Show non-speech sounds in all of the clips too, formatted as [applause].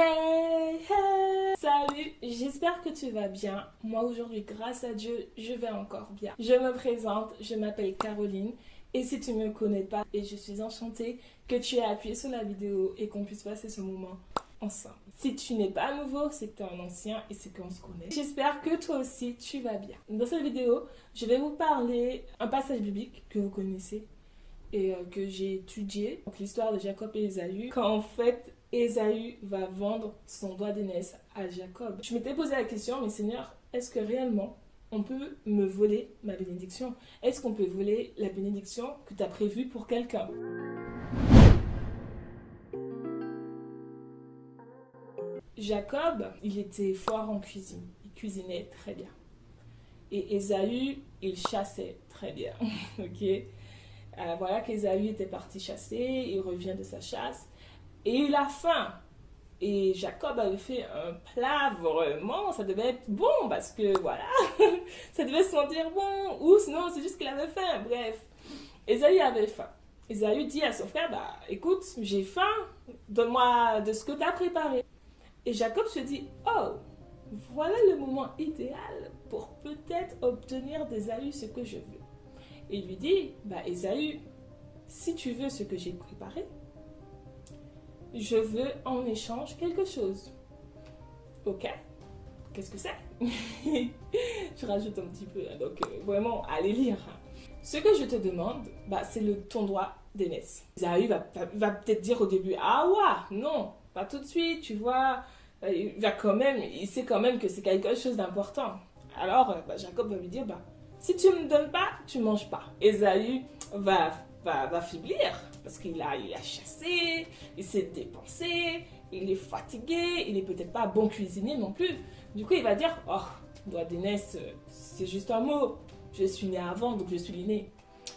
Hey, hey Salut, j'espère que tu vas bien. Moi aujourd'hui, grâce à Dieu, je vais encore bien. Je me présente, je m'appelle Caroline. Et si tu ne me connais pas, et je suis enchantée que tu aies appuyé sur la vidéo et qu'on puisse passer ce moment ensemble. Si tu n'es pas nouveau, c'est que tu es un ancien et c'est qu'on se connaît. J'espère que toi aussi, tu vas bien. Dans cette vidéo, je vais vous parler un passage biblique que vous connaissez et euh, que j'ai étudié. Donc l'histoire de Jacob et Esaü. Quand en fait, Esaü va vendre son doigt d'aînesse à Jacob. Je m'étais posé la question, mais Seigneur, est-ce que réellement on peut me voler ma bénédiction? Est-ce qu'on peut voler la bénédiction que tu as prévue pour quelqu'un? Jacob, il était fort en cuisine. Il cuisinait très bien. Et Esaü, il chassait très bien. [laughs] ok? Euh, Voilà qu'Esaü était parti chasser, il revient de sa chasse et il a faim. Et Jacob avait fait un plat vraiment, ça devait être bon parce que voilà, [laughs] ça devait sentir bon. Ou sinon, c'est juste qu'il avait faim. Bref, Esaü avait faim. Esaü dit à son frère, bah écoute, j'ai faim, donne-moi de ce que tu as préparé. Et Jacob se dit, oh, voilà le moment idéal pour peut-être obtenir d'Esaü ce que je veux. Il lui dit, bah Esaü, si tu veux ce que j'ai préparé, je veux en échange quelque chose. Ok Qu'est-ce que c'est? [laughs] Je rajoute un petit peu, hein, donc euh, vraiment, allez lire. Ce que je te demande, bah, c'est le ton droit d'aînesse. Isaïe va, va, peut-être dire au début, ah ouais, non, pas tout de suite, tu vois. Euh, il va quand même, il sait quand même que c'est quelque chose d'important. Alors, euh, bah, Jacob va lui dire, bah, si tu ne me donnes pas, tu manges pas. Esaü va, va, va faiblir parce qu'il a, il a chassé, il s'est dépensé, il est fatigué, il est peut-être pas bon cuisinier non plus. Du coup, il va dire, oh, d'aînesse, c'est juste un mot. Je suis né avant, donc je suis l'aîné.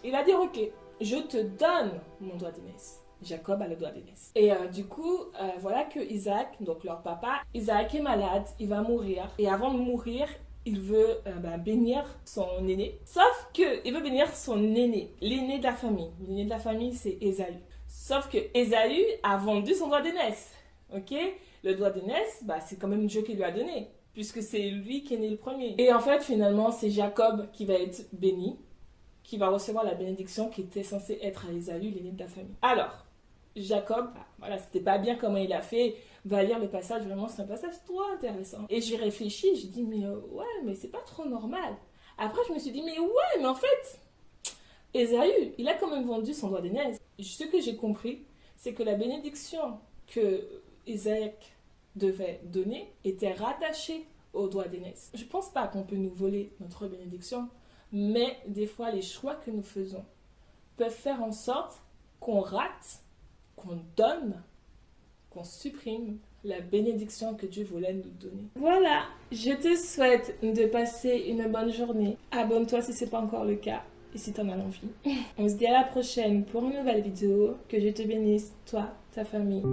Il va dire, ok, je te donne mon doigt d'aînesse. Jacob a le doigt d'aînesse. Et euh, du coup, euh, voilà que Isaac, donc leur papa, Isaac est malade, il va mourir. Et avant de mourir, il veut euh, ben, bénir son aîné. Sauf que il veut bénir son aîné, l'aîné de la famille. L'aîné de la famille, c'est Esaü. Sauf que Esaü a vendu son doigt d'aînesse. Ok? Le doigt d'aînesse, bah, c'est quand même Dieu qui lui a donné, puisque c'est lui qui est né le premier. Et en fait, finalement, c'est Jacob qui va être béni, qui va recevoir la bénédiction qui était censée être à Esaü, l'aîné de la famille. Alors, Jacob, voilà, c'était pas bien comment il a fait, va lire le passage, vraiment c'est un passage trop intéressant. Et j'y réfléchis, j'ai dit mais euh, ouais, mais c'est pas trop normal. Après je me suis dit mais ouais, mais en fait, Esaü, il a quand même vendu son doigt d'aînesse. Ce que j'ai compris, c'est que la bénédiction que Isaac devait donner était rattachée au doigt d'aînesse. Je pense pas qu'on peut nous voler notre bénédiction, mais des fois les choix que nous faisons peuvent faire en sorte qu'on rate qu'on donne, qu'on supprime la bénédiction que Dieu voulait nous donner. Voilà, je te souhaite de passer une bonne journée. Abonne-toi si ce n'est pas encore le cas et si tu en as envie. [laughs] On se dit à la prochaine pour une nouvelle vidéo. Que je te bénisse, toi, ta famille.